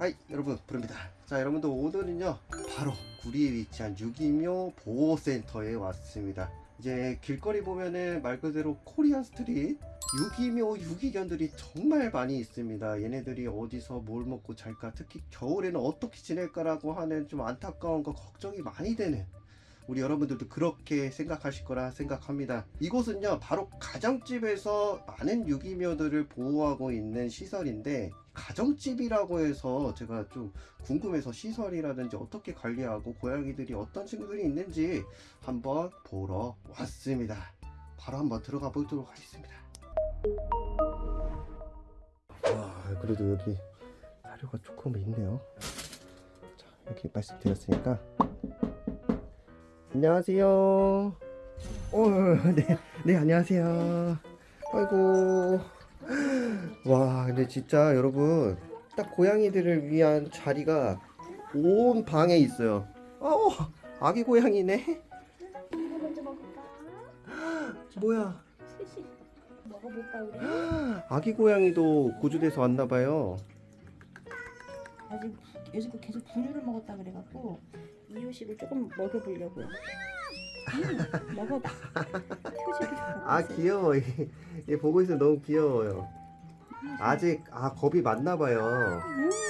Hi 여러분 부릅니다. 자 여러분들 오늘은요 바로 구리에 위치한 유기묘 보호센터에 왔습니다. 이제 길거리 보면은 말 그대로 Korean street 유기묘 유기견들이 정말 많이 있습니다. 얘네들이 어디서 뭘 먹고 잘까? 특히 겨울에는 어떻게 지낼까라고 하는 좀 안타까운 거 걱정이 많이 되는 우리 여러분들도 그렇게 생각하실 거라 생각합니다. 이곳은요, 바로 가정집에서 많은 유기묘들을 보호하고 있는 시설인데, 가정집이라고 해서 제가 좀 궁금해서 시설이라든지 어떻게 관리하고 고양이들이 어떤 친구들이 있는지 한번 보러 왔습니다. 바로 한번 들어가 보도록 하겠습니다. 와, 그래도 여기 사료가 조금 있네요. 자, 이렇게 말씀드렸으니까 안녕하세요. 어, 네, 네, 안녕하세요. 아이고. 와, 근데 진짜 여러분, 딱 고양이들을 위한 자리가 온 방에 있어요. 아우, 아기 고양이네. 뭐야? 먹어볼까 우리? 아기 고양이도 고주돼서 왔나봐요. 아직 요즘 계속 분유를 먹었다 그래갖고 이유식을 조금 먹여보려고요. 음, 먹어봐. 아, 귀여워. 얘, 얘 보고 있으면 너무 귀여워요. 아직, 아, 겁이 많나 봐요.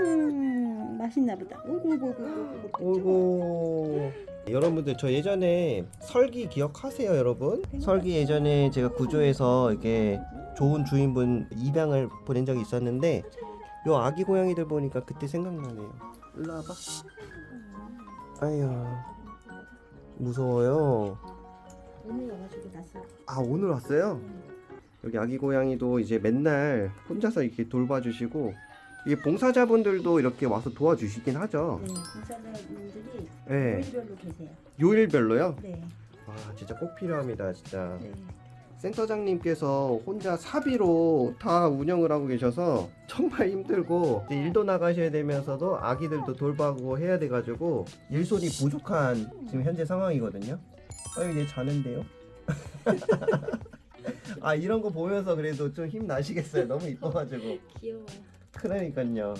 음, 맛있나 보다. 오구 오구 오구 오구. 오고 여러분들 저 예전에 설기 기억하세요 여러분? 설기 예전에 제가 구조해서 이렇게 좋은 주인분 입양을 보낸 적이 있었는데 요 아기 고양이들 보니까 그때 생각나네요 일로 와봐 아유 무서워요 오늘 와가지고 났어. 아 오늘 왔어요? 여기 아기 고양이도 이제 맨날 혼자서 이렇게 돌봐주시고 이게 봉사자분들도 이렇게 와서 도와주시긴 하죠 네, 공사자분들이 네 요일별로 계세요. 요일별로요? 네, 와 진짜 꼭 필요합니다 진짜 네. 센터장님께서 혼자 사비로 다 운영을 하고 계셔서 정말 힘들고 일도 나가셔야 되면서도 아기들도 돌보고 해야 돼 가지고 일손이 부족한 지금 현재 상황이거든요 아유 얘 자는데요? 아 이런 거 보면서 그래도 좀 힘 나시겠어요 너무 이뻐가지고 귀여워요. 그러니까요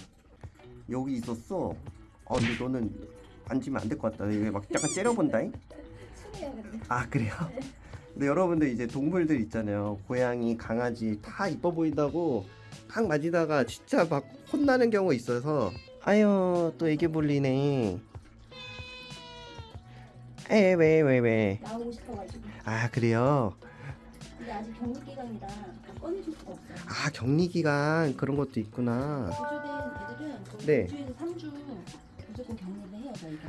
여기 있었어 아 근데 너는 앉으면 안 될 것 같다 왜막 약간 째려본다잉. 아 그래요? 근데 여러분들 이제 동물들 있잖아요 고양이 강아지 다 이뻐 보인다고 딱 만지다가 진짜 막 혼나는 경우 있어서 아유 또 애기 불리네 에왜왜 왜? 나오고 싶어가지고. 아 그래요? 근데 아직 격리 기간이라 다 꺼내줄 수가 없어요. 아 격리 기간 그런 것도 있구나 구조된 애들은 네. 2주에서 3주 무조건 격리를 해요 저희가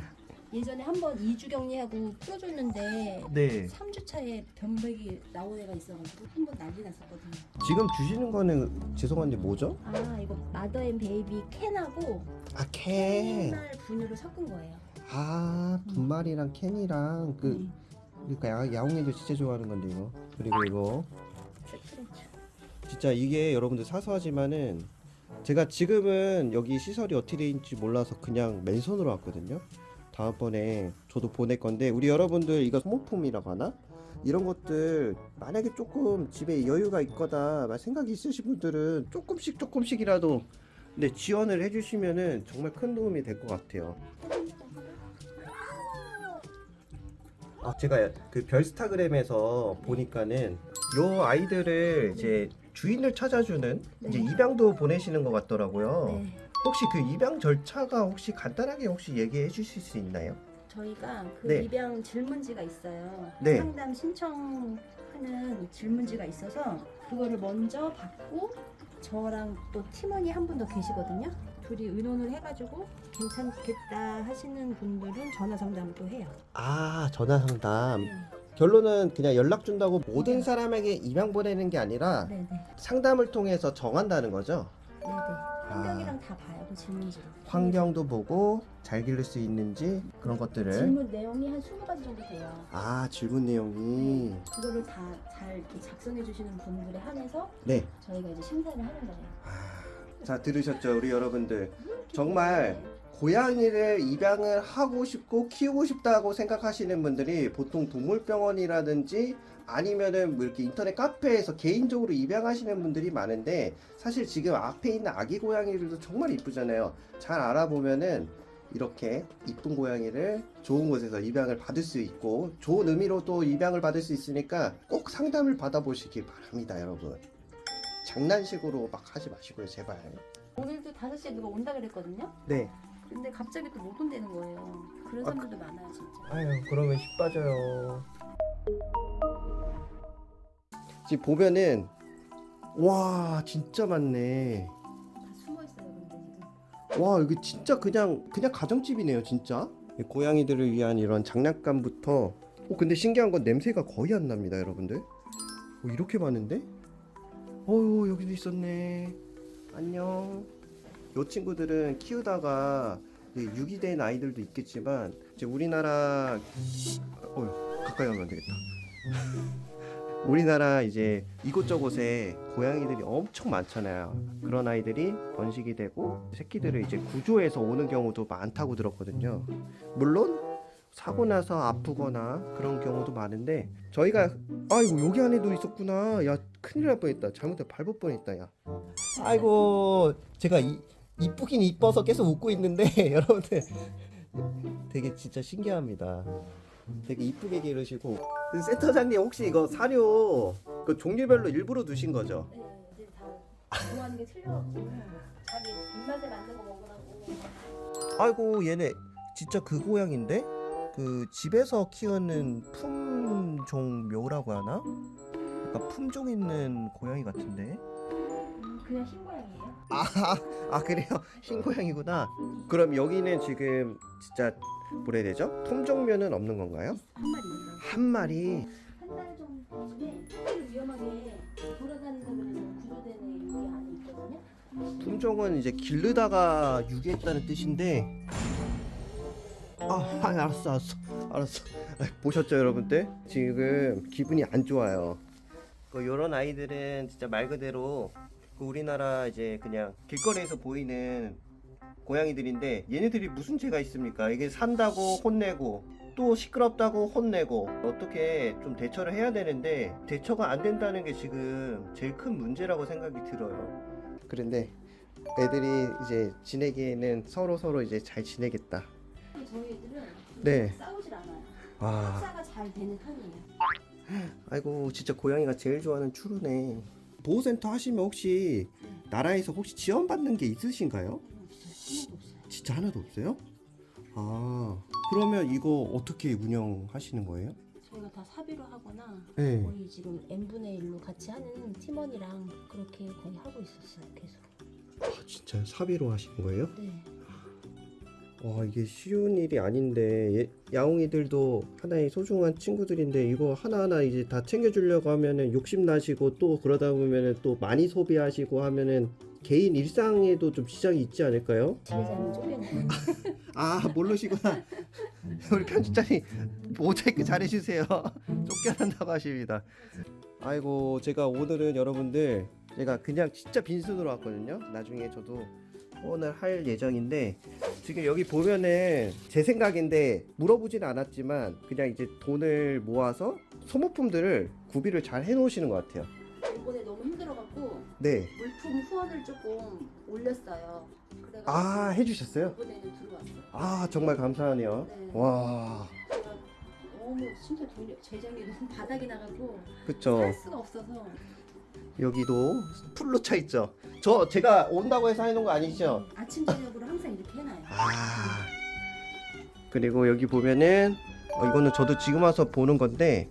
예전에 한 번 2주 격리하고 풀어줬는데 네. 3주 차에 범백이 나온 애가 있어가지고 한 번 난리 났었거든요. 지금 주시는 거는 죄송한데 뭐죠? 아 이거 Mother and Baby 캔하고 아캔아 캔날 분유를 섞은 거예요. 아, 분말이랑 캔이랑 그 네. 그러니까 야, 야옹이도 진짜 좋아하는 건데 이거. 그리고 이거. 진짜 이게 여러분들 사소하지만은 제가 지금은 여기 시설이 어떻게 돼 있는지 몰라서 그냥 맨손으로 왔거든요. 다음번에 저도 보낼 건데 우리 여러분들 이거 소모품이라고 하나? 이런 것들 만약에 조금 집에 여유가 있거나 막 생각이 있으신 분들은 조금씩 조금씩이라도 네, 지원을 해주시면은 정말 큰 도움이 될 것 같아요. 아 제가 그 별스타그램에서 보니까는 요 아이들을 이제 주인을 찾아주는 이제 네. 입양도 보내시는 것 같더라고요. 네 혹시 그 입양 절차가 혹시 간단하게 혹시 얘기해 주실 수 있나요? 저희가 그 네. 입양 질문지가 있어요 네. 상담 신청하는 질문지가 있어서 그거를 먼저 받고 저랑 또 팀원이 한 분 더 계시거든요 둘이 의논을 해가지고 괜찮겠다 하시는 분들은 전화 상담을 또 해요 아 전화 상담. 네. 결론은 그냥 연락 준다고 모든 네. 사람에게 입양 보내는 게 아니라 네네 상담을 통해서 정한다는 거죠. 네네 환경이랑 다 봐요 그 질문지로 환경도 보고 잘 기를 수 있는지 그런 것들을. 질문 내용이 한 20가지 정도 돼요 아 질문 내용이. 그거를 다 잘 작성해 주시는 분들에 한해서 네. 저희가 이제 심사를 하는 거예요 자 들으셨죠 우리 여러분들 정말 고양이를 입양을 하고 싶고 키우고 싶다고 생각하시는 분들이 보통 동물병원이라든지 아니면은 뭐 이렇게 인터넷 카페에서 개인적으로 입양하시는 분들이 많은데 사실 지금 앞에 있는 아기 고양이들도 정말 이쁘잖아요. 잘 알아보면은 이렇게 이쁜 고양이를 좋은 곳에서 입양을 받을 수 있고 좋은 의미로 또 입양을 받을 수 있으니까 꼭 상담을 받아보시기 바랍니다, 여러분. 장난식으로 막 하지 마시고요, 제발. 오늘도 5시에 누가 온다 그랬거든요. 네. 근데 갑자기 또 못 온다는 거예요. 그런 아, 사람들도 많아요, 진짜. 아유 그러면 힘 빠져요. 지금 보면은 와 진짜 많네. 다 숨어 있어요, 근데 지금. 와 여기 진짜 그냥 그냥 가정집이네요 진짜. 이 고양이들을 위한 이런 장난감부터. 어 근데 신기한 건 냄새가 거의 안 납니다 여러분들. 어, 이렇게 많은데? 어유 여기도 있었네. 안녕 요 친구들은 키우다가 유기된 아이들도 있겠지만 이제 우리나라 어 가까이 가면 안 되겠다 우리나라 이제 이곳저곳에 고양이들이 엄청 많잖아요. 그런 아이들이 번식이 되고 새끼들을 이제 구조해서 오는 경우도 많다고 들었거든요. 물론 사고 나서 아프거나 그런 경우도 많은데 저희가 아이고 여기 안에도 있었구나. 야 큰일 날 뻔했다. 잘못해 밟을 뻔했다. 야. 아이고 제가 이, 이쁘긴 이뻐서 계속 웃고 있는데 여러분들 되게 진짜 신기합니다. 되게 이쁘게 기르시고 그 센터장님 혹시 이거 사료 그 종류별로 일부러 두신 거죠? 네, 이제 다 좋아하는 게 틀려갖고 자기 입맛에 맞는 거 먹으라고. 아이고 얘네 진짜 그 고양인데 그 집에서 키우는 품종 묘라고 하나? 약간 품종 있는 고양이 같은데 음, 그냥 흰? 아, 아 그래요? 흰 고양이구나 그럼 여기는 지금 진짜 뭐라 해야 되죠? 품종묘는 없는 건가요? 한 마리. 한 마리 한달 정도에 조금 위험하게 돌아다닌다 그래서 구조되는 여기 안에 있거든요. 품종은 이제 기르다가 유기했다는 뜻인데 아 아, 알았어 알았어 알았어 아, 보셨죠 여러분들 지금 기분이 안 좋아요 그 요런 아이들은 진짜 말 그대로 그 우리나라 이제 그냥 길거리에서 보이는 고양이들인데 얘네들이 무슨 죄가 있습니까 이게 산다고 혼내고 또 시끄럽다고 혼내고 어떻게 좀 대처를 해야 되는데 대처가 안 된다는 게 지금 제일 큰 문제라고 생각이 들어요 그런데 애들이 이제 지내기에는 서로 서로 이제 잘 지내겠다. 저희 애들은 네. 싸우질 않아요. 와, 식사가 잘 되는 편이에요. 아이고 진짜 고양이가 제일 좋아하는 추루네. 보호센터 하시면 혹시 나라에서 혹시 지원받는 게 있으신가요? 진짜 하나도 없어요? 아, 그러면 이거 어떻게 운영하시는 거예요? 저희가 다 사비로 하거나 네. 거의 지금 n분의 1로 같이 하는 팀원이랑 그렇게 거의 하고 있었어요. 계속. 아, 진짜 사비로 하시는 거예요? 네. 와 이게 쉬운 일이 아닌데. 예- 야옹이들도 하나의 소중한 친구들인데 이거 하나하나 이제 다 챙겨주려고 하면은 욕심 나시고 또 그러다 보면은 또 많이 소비하시고 하면은 개인 일상에도 좀 지장이 있지 않을까요? 아 모르시구나. 우리 편집장님 모자이크 잘해주세요. 쫓겨난다고 하십니다. 아이고 제가 오늘은 여러분들 제가 그냥 진짜 빈손으로 왔거든요. 나중에 저도 후원을 할 예정인데 지금 여기 보면은 제 생각인데 물어보지는 않았지만 그냥 이제 돈을 모아서 소모품들을 구비를 잘 해놓으시는 것 같아요 이번에 너무 힘들어갖고 네 물품 후원을 조금 올렸어요. 그래가지고 아 해주셨어요? 이번에는 들어왔어요. 아 정말 감사하네요 네. 와 너무 진짜 돈이 재정이 너무 바닥이 나가고 그쵸 할 수가 없어서 여기도 풀로 차 있죠. 저 제가 온다고 해서 해놓은 거 아니죠? 아침 저녁으로 항상 이렇게 해놔요. 아 그리고 여기 보면은 어, 이거는 저도 지금 와서 보는 건데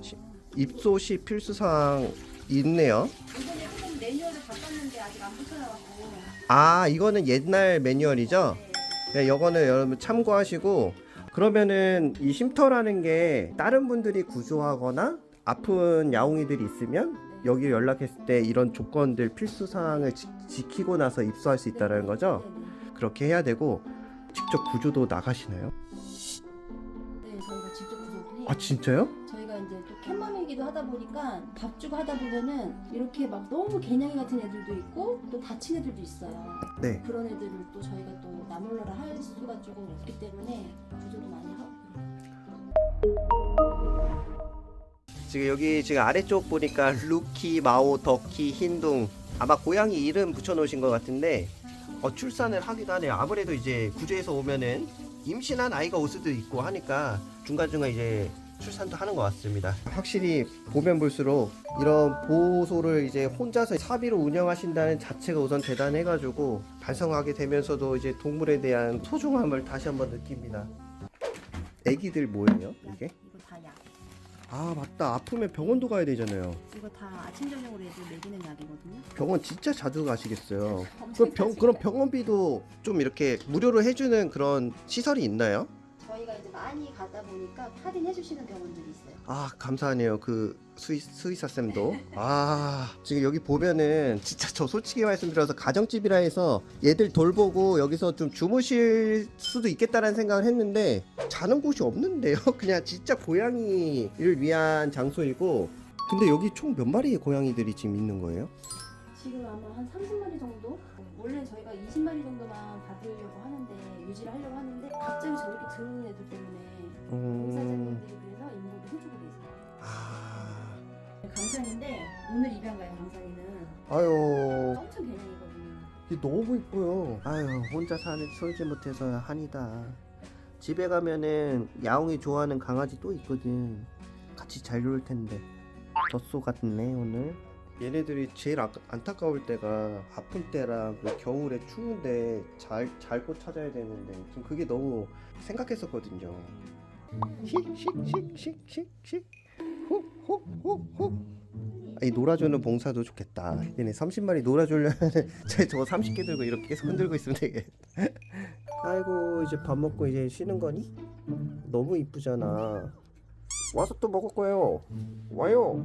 시- 입소 시 필수 사항 있네요. 이번에 조금 매뉴얼을 바꿨는데 아직 안 붙여놔갖고 아 이거는 옛날 매뉴얼이죠? 네, 이거는 여러분 참고하시고 그러면은 이 쉼터라는 게 다른 분들이 구조하거나 아픈 야옹이들이 있으면 여기 연락했을 때 이런 조건들 필수 사항을 지, 지키고 나서 입소할 수 있다는 거죠? 그렇게 해야 되고 직접 구조도 나가시나요? 네, 저희가 직접 구조도 해요. 아 진짜요? 저희가 이제 또 캣맘이기도 하다 보니까 밥 주고 하다 보면은 이렇게 막 너무 개냥이 같은 애들도 있고 또 다친 애들도 있어요. 네. 그런 애들을 또 저희가 또 나몰라라 할 수가 조금 없기 때문에 구조도 많이 하고 그래요. 지금 여기 지금 아래쪽 보니까 루키, 마오, 덕키, 흰둥 아마 고양이 이름 붙여놓으신 것 같은데 어, 출산을 하기도 하네요. 아무래도 이제 구조해서 오면은 임신한 아이가 올 수도 있고 하니까 중간중간 이제 출산도 하는 것 같습니다. 확실히 보면 볼수록 이런 보호소를 이제 혼자서 사비로 운영하신다는 자체가 우선 대단해가지고 반성하게 되면서도 이제 동물에 대한 소중함을 다시 한번 느낍니다. 애기들 뭐예요? 이게? 이거 다 약. 아 맞다 아프면 병원도 가야 되잖아요. 이거 다 아침 저녁으로 애들 먹이는 약이거든요. 병원 진짜 자주 가시겠어요. 그럼 병 그럼. 병원비도 좀 이렇게 무료로 해주는 그런 시설이 있나요? 저희가 이제 많이 가다 보니까 할인해 주시는 병원들이 있어요. 아 감사하네요 그 수의, 수의사 쌤도 아 지금 여기 보면은 진짜 저 솔직히 말씀드려서 가정집이라 해서 얘들 돌보고 여기서 좀 주무실 수도 있겠다라는 생각을 했는데 자는 곳이 없는데요 그냥 진짜 고양이를 위한 장소이고 근데 여기 총 몇 마리의 고양이들이 지금 있는 거예요? 지금 아마 한 30마리 정도? 원래 저희가 20마리 정도만 받으려고 하는데 유지를 하려고 하는데 갑자기 저렇게 드는 애들 때문에 음... 공사장님들이 그래서 인도를 해주고 계세요. 아... 강산인데 오늘 입양 가요 강산이는 아유 엄청 개냥이거든요. 이게 너무 이뻐요. 아유 혼자 사는 솔지 못해서 한이다. 집에 가면은 야옹이 좋아하는 강아지 또 있거든. 같이 잘 놀 텐데. 젖소 같네 오늘. 얘네들이 제일 아, 안타까울 때가 아플 때랑 그 겨울에 추운데 잘 잘 곳 찾아야 되는데 좀 그게 너무 생각했었거든요. 이 놀아주는 봉사도 좋겠다. 얘네 30마리 놀아주려면 제 저거 30개 들고 이렇게 계속 흔들고 있으면 되겠. 아이고 이제 밥 먹고 이제 쉬는 거니? 너무 이쁘잖아. 와서 또 먹을 거예요. 와요.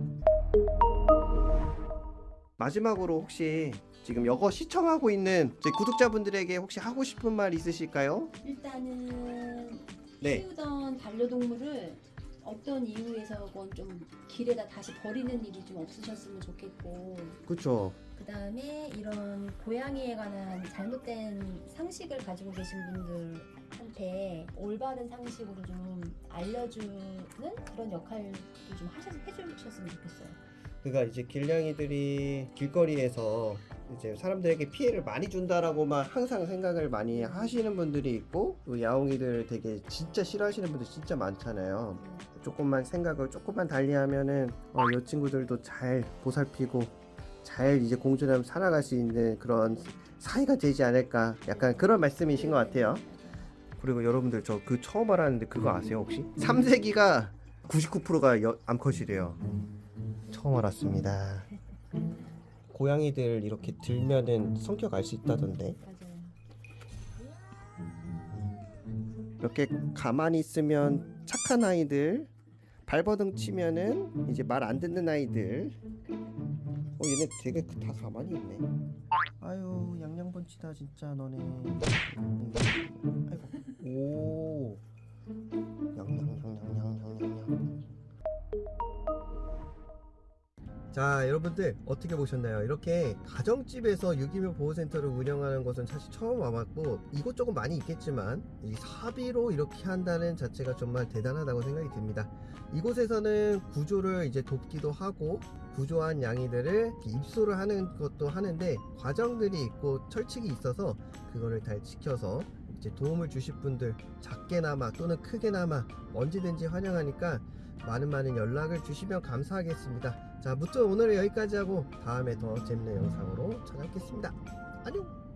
마지막으로 혹시 지금 여거 시청하고 있는 저희 구독자분들에게 혹시 하고 싶은 말 있으실까요? 일단은 네. 키우던 반려동물을 어떤 이유에서건 좀 길에다 다시 버리는 일이 좀 없으셨으면 좋겠고 그쵸. 그 다음에 이런 고양이에 관한 잘못된 상식을 가지고 계신 분들한테 올바른 상식으로 좀 알려주는 그런 역할도 좀 하셔, 해주셨으면 좋겠어요. 그러니까 이제 길냥이들이 길거리에서 이제 사람들에게 피해를 많이 준다라고만 항상 생각을 많이 하시는 분들이 있고 또 야옹이들 되게 진짜 싫어하시는 분들 진짜 많잖아요. 조금만 생각을 조금만 달리하면은 어, 이 친구들도 잘 보살피고 잘 이제 공존하며 살아갈 수 있는 그런 사이가 되지 않을까 약간 그런 말씀이신 것 같아요. 그리고 여러분들 저 그 처음 알았는데 그거 아세요 혹시? 3세기가 99%가 여, 암컷이래요. 처음 알았습니다. 고양이들 이렇게 들면은 성격 알 수 있다던데. 이렇게 가만히 있으면 착한 아이들, 발버둥 치면은 이제 말 안 듣는 아이들. 어 얘네 되게 다 가만히 있네. 아유 양양번치다 진짜 너네. 자 여러분들 어떻게 보셨나요? 이렇게 가정집에서 유기묘 보호센터를 운영하는 것은 사실 처음 와봤고 이곳저곳 많이 있겠지만 이 사비로 이렇게 한다는 자체가 정말 대단하다고 생각이 듭니다. 이곳에서는 구조를 이제 돕기도 하고 구조한 양이들을 입소를 하는 것도 하는데 과정들이 있고 철칙이 있어서 그거를 잘 지켜서 이제 도움을 주실 분들 작게나마 또는 크게나마 언제든지 환영하니까 많은 많은 연락을 주시면 감사하겠습니다. 자, 무튼 오늘은 여기까지 하고 다음에 더 재밌는 영상으로 찾아뵙겠습니다. 안녕!